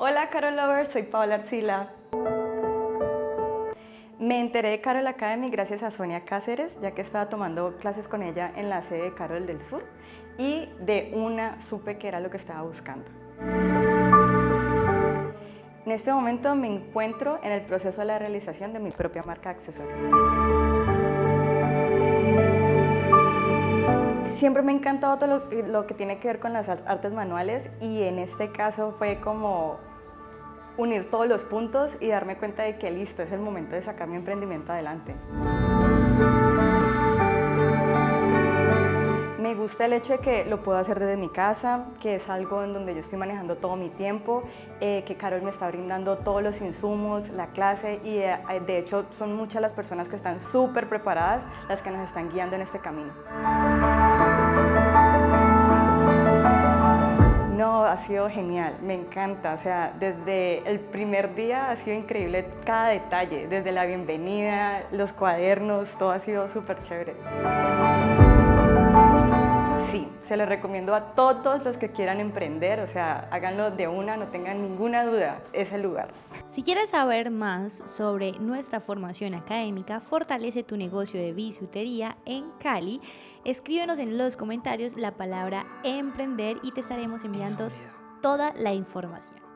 Hola Carol Lovers, soy Paola Arcila. Me enteré de Carol Academy gracias a Sonia Cáceres, ya que estaba tomando clases con ella en la sede de Carol del Sur y de una supe que era lo que estaba buscando. En este momento me encuentro en el proceso de la realización de mi propia marca de accesorios. Siempre me ha encantado todo lo que tiene que ver con las artes manuales y en este caso fue como unir todos los puntos y darme cuenta de que listo, es el momento de sacar mi emprendimiento adelante. Me gusta el hecho de que lo puedo hacer desde mi casa, que es algo en donde yo estoy manejando todo mi tiempo, eh, que Carol me está brindando todos los insumos, la clase y eh, de hecho son muchas las personas que están súper preparadas las que nos están guiando en este camino. Sido genial, me encanta, o sea, desde el primer día ha sido increíble cada detalle, desde la bienvenida, los cuadernos, todo ha sido súper chévere. Sí, se lo recomiendo a todos los que quieran emprender, o sea, háganlo de una, no tengan ninguna duda, es el lugar. Si quieres saber más sobre nuestra formación académica, fortalece tu negocio de bisutería en Cali, escríbenos en los comentarios la palabra emprender y te estaremos enviando toda la información.